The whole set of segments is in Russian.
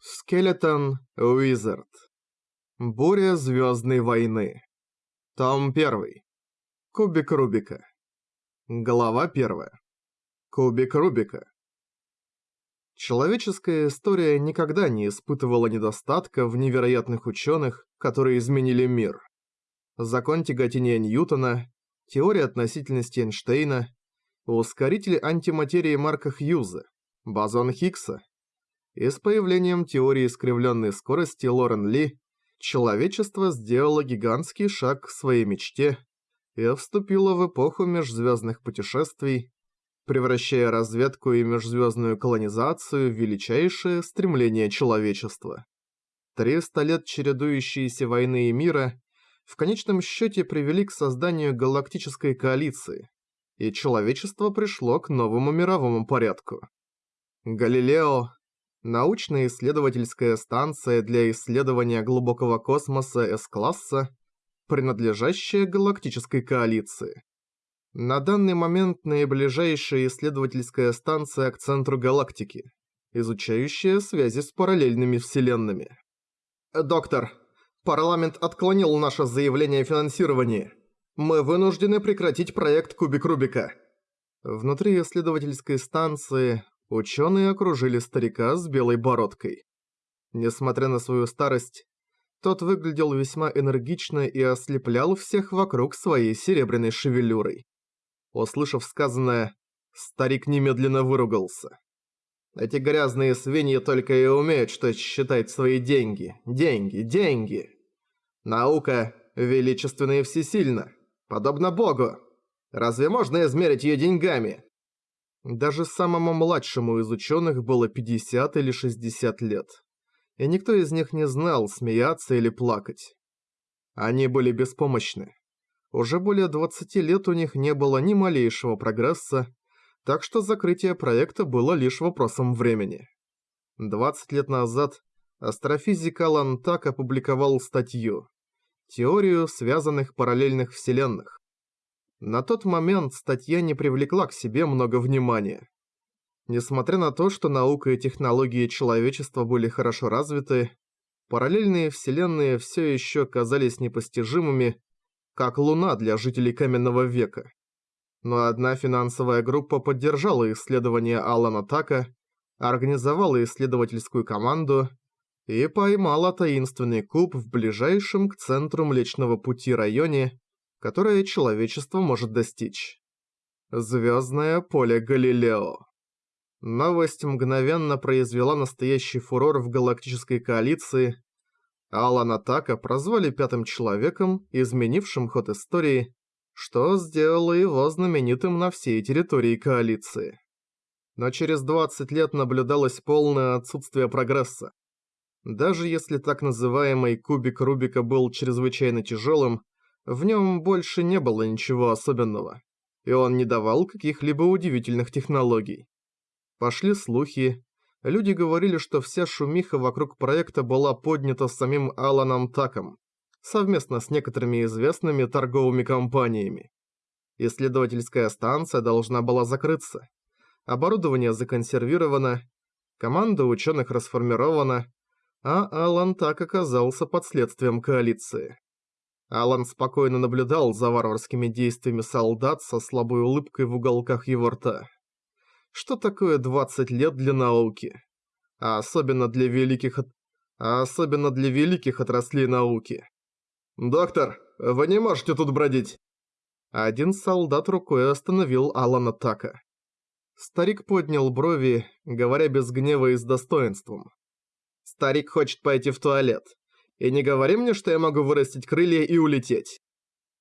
Скелетон Уизард. Буря Звездной войны. Том 1. Кубик Рубика. Глава 1. Кубик Рубика. Человеческая история никогда не испытывала недостатка в невероятных ученых, которые изменили мир. Закон тяготения Ньютона, теория относительности Эйнштейна, ускоритель антиматерии Марка Хьюза, бозон Хиггса, и с появлением теории искривленной скорости Лорен Ли человечество сделало гигантский шаг к своей мечте и вступило в эпоху межзвездных путешествий, превращая разведку и межзвездную колонизацию в величайшее стремление человечества. Триста лет чередующиеся войны и мира в конечном счете привели к созданию галактической коалиции, и человечество пришло к новому мировому порядку. Галилео, научно-исследовательская станция для исследования глубокого космоса С-класса, принадлежащая галактической коалиции. На данный момент наиближайшая исследовательская станция к центру галактики, изучающая связи с параллельными вселенными. «Доктор, парламент отклонил наше заявление о финансировании. Мы вынуждены прекратить проект Кубик Рубика». Внутри исследовательской станции Ученые окружили старика с белой бородкой. Несмотря на свою старость, тот выглядел весьма энергично и ослеплял всех вокруг своей серебряной шевелюрой. Услышав сказанное, старик немедленно выругался. Эти грязные свиньи только и умеют, что считать свои деньги, деньги, деньги. Наука величественна и всесильна, подобно Богу. Разве можно измерить ее деньгами? Даже самому младшему из ученых было 50 или 60 лет. И никто из них не знал, смеяться или плакать. Они были беспомощны. Уже более 20 лет у них не было ни малейшего прогресса, так что закрытие проекта было лишь вопросом времени. 20 лет назад астрофизик Алан Так опубликовал статью «Теорию связанных параллельных вселенных», на тот момент статья не привлекла к себе много внимания. Несмотря на то, что наука и технологии человечества были хорошо развиты, параллельные вселенные все еще казались непостижимыми, как Луна для жителей Каменного века. Но одна финансовая группа поддержала исследования Алана Така, организовала исследовательскую команду и поймала таинственный куб в ближайшем к центру Млечного Пути районе, которое человечество может достичь. Звездное поле Галилео. Новость мгновенно произвела настоящий фурор в галактической коалиции. Алана Така прозвали пятым человеком, изменившим ход истории, что сделало его знаменитым на всей территории коалиции. Но через 20 лет наблюдалось полное отсутствие прогресса. Даже если так называемый кубик Рубика был чрезвычайно тяжелым, в нем больше не было ничего особенного, и он не давал каких-либо удивительных технологий. Пошли слухи, люди говорили, что вся шумиха вокруг проекта была поднята самим Аланом Таком, совместно с некоторыми известными торговыми компаниями. Исследовательская станция должна была закрыться. Оборудование законсервировано, команда ученых расформирована, а Алан так оказался под следствием коалиции. Алан спокойно наблюдал за варварскими действиями солдат со слабой улыбкой в уголках его рта. Что такое 20 лет для науки? А особенно для великих... А особенно для великих отраслей науки. «Доктор, вы не можете тут бродить!» Один солдат рукой остановил Алана Така. Старик поднял брови, говоря без гнева и с достоинством. «Старик хочет пойти в туалет. И не говори мне, что я могу вырастить крылья и улететь».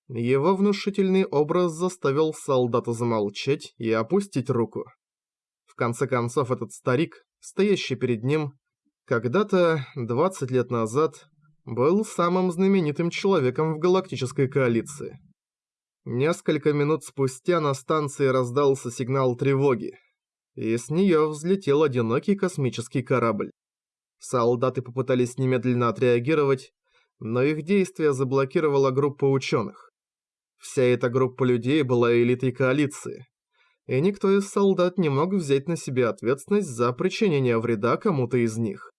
Его внушительный образ заставил солдата замолчать и опустить руку. В конце концов, этот старик, стоящий перед ним, когда-то, 20 лет назад, был самым знаменитым человеком в галактической коалиции. Несколько минут спустя на станции раздался сигнал тревоги, и с нее взлетел одинокий космический корабль. Солдаты попытались немедленно отреагировать, но их действия заблокировала группа ученых. Вся эта группа людей была элитой коалиции, и никто из солдат не мог взять на себя ответственность за причинение вреда кому-то из них.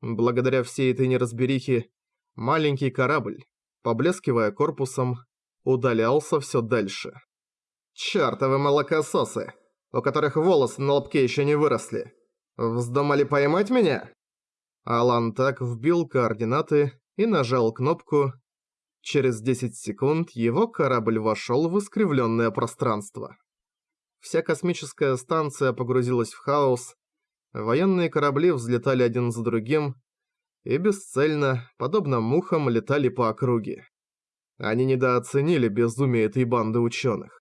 Благодаря всей этой неразберихе, маленький корабль, поблескивая корпусом, удалялся все дальше. «Чёртовы молокососы, у которых волосы на лобке еще не выросли! Вздумали поймать меня?» Алан так вбил координаты и нажал кнопку. Через 10 секунд его корабль вошел в искривленное пространство. Вся космическая станция погрузилась в хаос, военные корабли взлетали один за другим и бесцельно, подобно мухам, летали по округе. Они недооценили безумие этой банды ученых.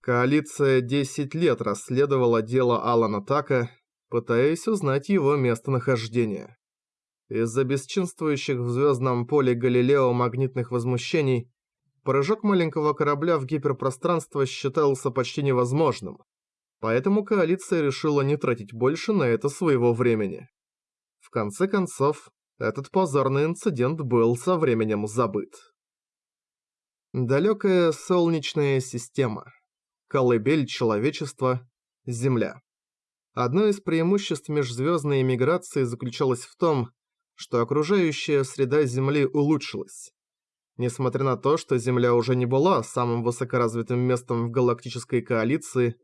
Коалиция 10 лет расследовала дело Алана Така, пытаясь узнать его местонахождение. Из-за бесчинствующих в звездном поле Галилео магнитных возмущений, прыжок маленького корабля в гиперпространство считался почти невозможным, поэтому коалиция решила не тратить больше на это своего времени. В конце концов, этот позорный инцидент был со временем забыт. Далекая Солнечная система. Колыбель человечества. Земля. Одно из преимуществ межзвездной миграции заключалось в том, что окружающая среда Земли улучшилась. Несмотря на то, что Земля уже не была самым высокоразвитым местом в галактической коалиции,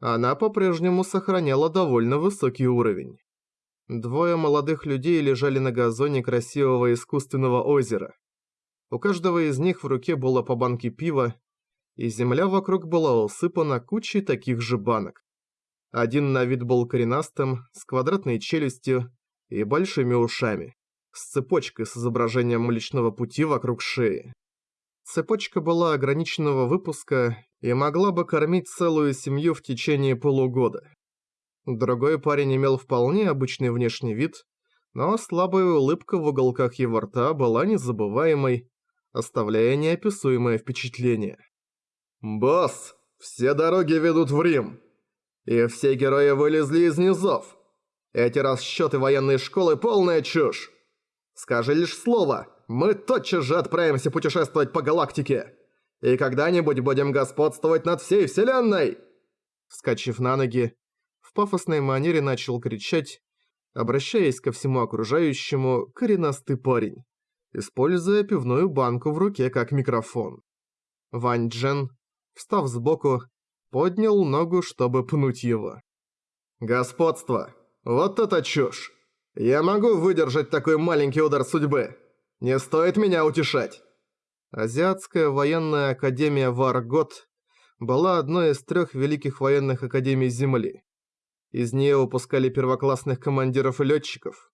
она по-прежнему сохраняла довольно высокий уровень. Двое молодых людей лежали на газоне красивого искусственного озера. У каждого из них в руке было по банке пива, и земля вокруг была усыпана кучей таких же банок. Один на вид был коренастым, с квадратной челюстью и большими ушами с цепочкой с изображением Млечного Пути вокруг шеи. Цепочка была ограниченного выпуска и могла бы кормить целую семью в течение полугода. Другой парень имел вполне обычный внешний вид, но слабая улыбка в уголках его рта была незабываемой, оставляя неописуемое впечатление. «Босс, все дороги ведут в Рим, и все герои вылезли из низов. Эти расчеты военной школы полная чушь. Скажи лишь слово, мы тотчас же отправимся путешествовать по галактике. И когда-нибудь будем господствовать над всей Вселенной!» Вскочив на ноги, в пафосной манере начал кричать, обращаясь ко всему окружающему, коренастый парень, используя пивную банку в руке как микрофон. Вань Джен, встав сбоку, поднял ногу, чтобы пнуть его. «Господство! Вот это чушь! Я могу выдержать такой маленький удар судьбы. Не стоит меня утешать. Азиатская военная академия Варгот была одной из трех великих военных академий Земли. Из нее выпускали первоклассных командиров и летчиков.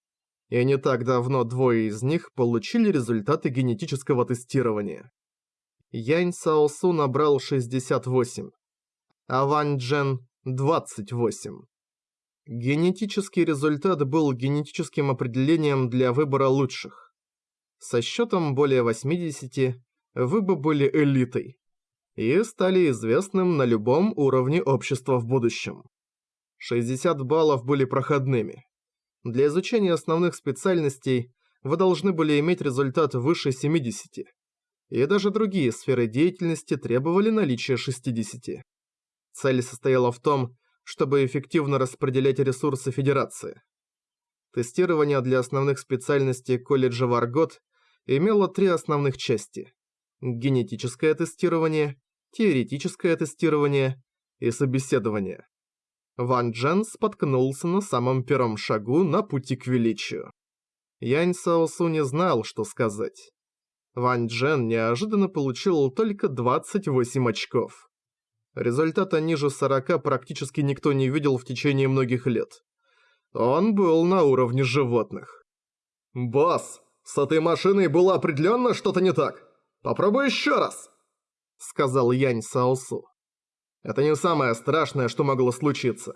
И не так давно двое из них получили результаты генетического тестирования. Янь Саосу набрал 68, а Ван Джен – 28. Генетический результат был генетическим определением для выбора лучших. Со счетом более 80 вы бы были элитой и стали известным на любом уровне общества в будущем. 60 баллов были проходными. Для изучения основных специальностей вы должны были иметь результат выше 70, и даже другие сферы деятельности требовали наличия 60. Цель состояла в том, чтобы эффективно распределять ресурсы Федерации. Тестирование для основных специальностей колледжа Варгот имело три основных части. Генетическое тестирование, теоретическое тестирование и собеседование. Ван Джен споткнулся на самом первом шагу на пути к величию. Янь Саосу не знал, что сказать. Ван Джен неожиданно получил только 28 очков. Результата ниже 40 практически никто не видел в течение многих лет. Он был на уровне животных. «Босс, с этой машиной было определенно что-то не так. Попробуй еще раз!» Сказал Янь Саосу. Это не самое страшное, что могло случиться.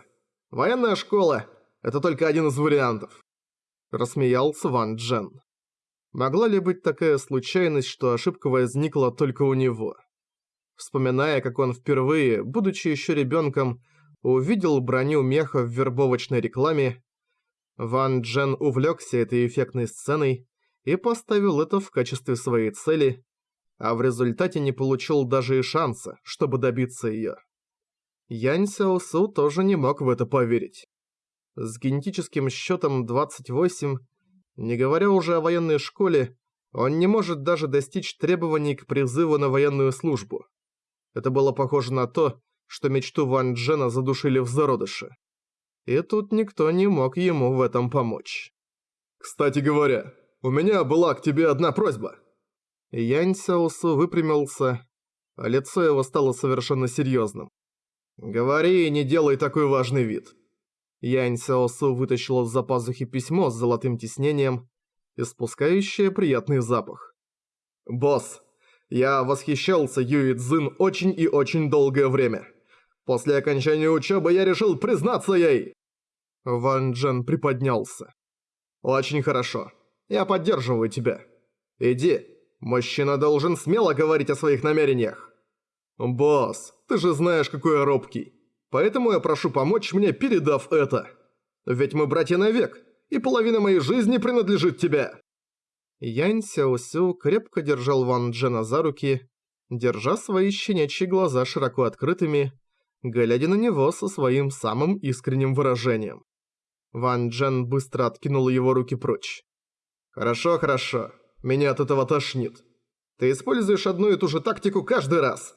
Военная школа – это только один из вариантов. Рассмеялся Ван Джен. Могла ли быть такая случайность, что ошибка возникла только у него? Вспоминая, как он впервые, будучи еще ребенком, увидел броню меха в вербовочной рекламе, Ван Джен увлекся этой эффектной сценой и поставил это в качестве своей цели, а в результате не получил даже и шанса, чтобы добиться ее. Янь Сяосу тоже не мог в это поверить. С генетическим счетом 28 Не говоря уже о военной школе, он не может даже достичь требований к призыву на военную службу. Это было похоже на то, что мечту Ван Джена задушили в зародыше. И тут никто не мог ему в этом помочь. «Кстати говоря, у меня была к тебе одна просьба». Янь Сяосу выпрямился, а лицо его стало совершенно серьезным. «Говори и не делай такой важный вид». Янь Сяосу вытащил из-за пазухи письмо с золотым тиснением, испускающее приятный запах. «Босс, я восхищался Юи Цзин очень и очень долгое время. После окончания учебы я решил признаться ей!» Ван Джен приподнялся. «Очень хорошо. Я поддерживаю тебя. Иди. Мужчина должен смело говорить о своих намерениях. Босс, ты же знаешь, какой я робкий. Поэтому я прошу помочь мне, передав это. Ведь мы братья навек, и половина моей жизни принадлежит тебе». Янь Сяосю крепко держал Ван Джена за руки, держа свои щенячьи глаза широко открытыми, глядя на него со своим самым искренним выражением. Ван Джен быстро откинул его руки прочь. «Хорошо, хорошо. Меня от этого тошнит. Ты используешь одну и ту же тактику каждый раз».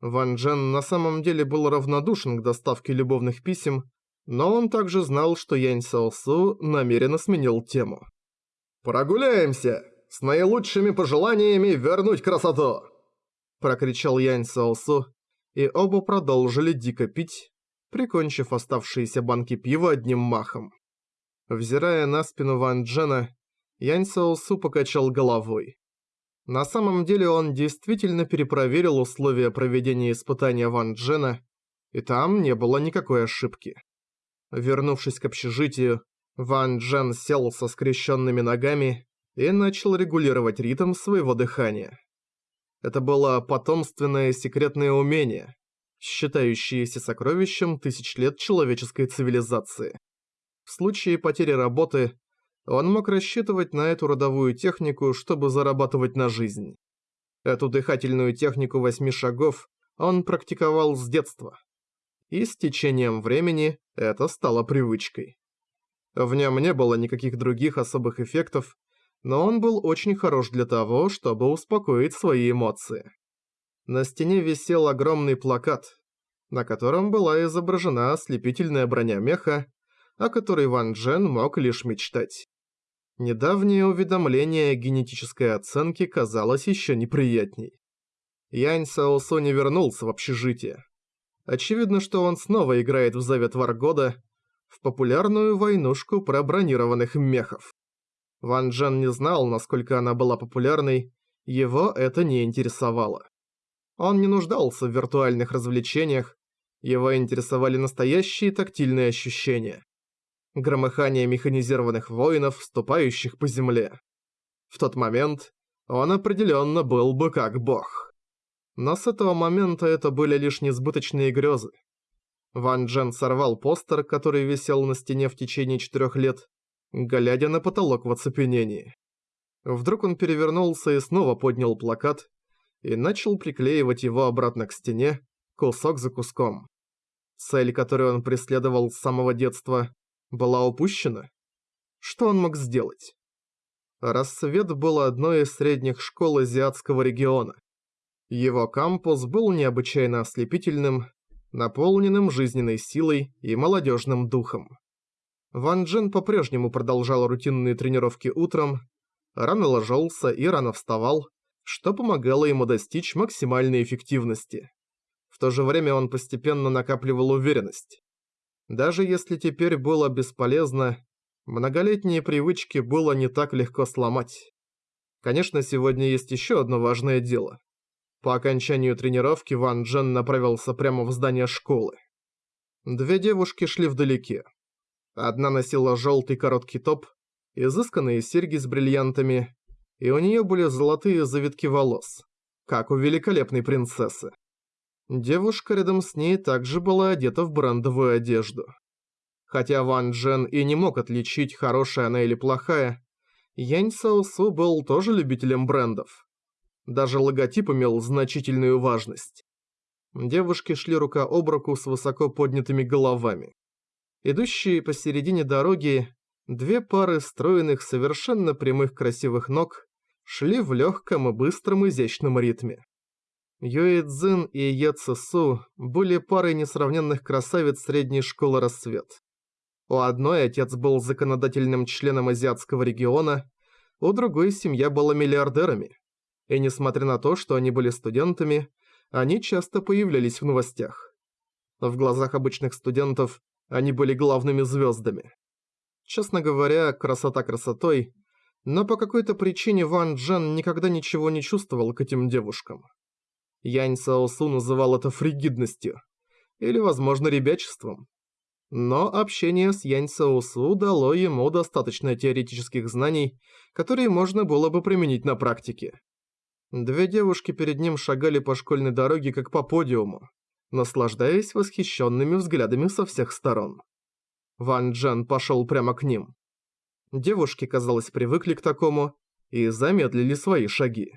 Ван Джен на самом деле был равнодушен к доставке любовных писем, но он также знал, что Янь Саосу намеренно сменил тему. «Прогуляемся! С наилучшими пожеланиями вернуть красоту!» Прокричал Янь Саосу, и оба продолжили дико пить, прикончив оставшиеся банки пива одним махом. Взирая на спину Ван Джена, Янь Саосу покачал головой. На самом деле он действительно перепроверил условия проведения испытания Ван Джена, и там не было никакой ошибки. Вернувшись к общежитию, Ван Джен сел со скрещенными ногами и начал регулировать ритм своего дыхания. Это было потомственное секретное умение, считающееся сокровищем тысяч лет человеческой цивилизации. В случае потери работы он мог рассчитывать на эту родовую технику, чтобы зарабатывать на жизнь. Эту дыхательную технику восьми шагов он практиковал с детства. И с течением времени это стало привычкой. В нем не было никаких других особых эффектов, но он был очень хорош для того, чтобы успокоить свои эмоции. На стене висел огромный плакат, на котором была изображена ослепительная броня меха, о которой Ван Джен мог лишь мечтать. Недавнее уведомление генетической оценке казалось еще неприятней. Янь Саосо не вернулся в общежитие. Очевидно, что он снова играет в Завет Варгода, в популярную войнушку про бронированных мехов. Ван Джен не знал, насколько она была популярной, его это не интересовало. Он не нуждался в виртуальных развлечениях, его интересовали настоящие тактильные ощущения. Громыхание механизированных воинов, ступающих по земле. В тот момент он определенно был бы как бог. Но с этого момента это были лишь несбыточные грезы. Ван Джен сорвал постер, который висел на стене в течение четырех лет, глядя на потолок в оцепенении. Вдруг он перевернулся и снова поднял плакат и начал приклеивать его обратно к стене, кусок за куском. Цель, которую он преследовал с самого детства, была упущена? Что он мог сделать? Рассвет был одной из средних школ азиатского региона. Его кампус был необычайно ослепительным, наполненным жизненной силой и молодежным духом. Ван Джен по-прежнему продолжал рутинные тренировки утром, рано ложился и рано вставал, что помогало ему достичь максимальной эффективности. В то же время он постепенно накапливал уверенность. Даже если теперь было бесполезно, многолетние привычки было не так легко сломать. Конечно, сегодня есть еще одно важное дело. По окончанию тренировки Ван Джен направился прямо в здание школы. Две девушки шли вдалеке. Одна носила желтый короткий топ, изысканные серьги с бриллиантами, и у нее были золотые завитки волос, как у великолепной принцессы. Девушка рядом с ней также была одета в брендовую одежду. Хотя Ван Джен и не мог отличить, хорошая она или плохая, Янь Саосу был тоже любителем брендов. Даже логотип имел значительную важность. Девушки шли рука об руку с высоко поднятыми головами. Идущие посередине дороги, Две пары стройных, совершенно прямых красивых ног шли в легком и быстром изящном ритме. Юэ Цзин и Е Цесу были парой несравненных красавиц средней школы «Рассвет». У одной отец был законодательным членом азиатского региона, у другой семья была миллиардерами. И несмотря на то, что они были студентами, они часто появлялись в новостях. В глазах обычных студентов они были главными звездами. Честно говоря, красота красотой, но по какой-то причине Ван Джен никогда ничего не чувствовал к этим девушкам. Янь Саосу называл это фригидностью, или, возможно, ребячеством. Но общение с Янь Саосу дало ему достаточно теоретических знаний, которые можно было бы применить на практике. Две девушки перед ним шагали по школьной дороге как по подиуму, наслаждаясь восхищенными взглядами со всех сторон. Ван Джен пошел прямо к ним. Девушки, казалось, привыкли к такому и замедлили свои шаги.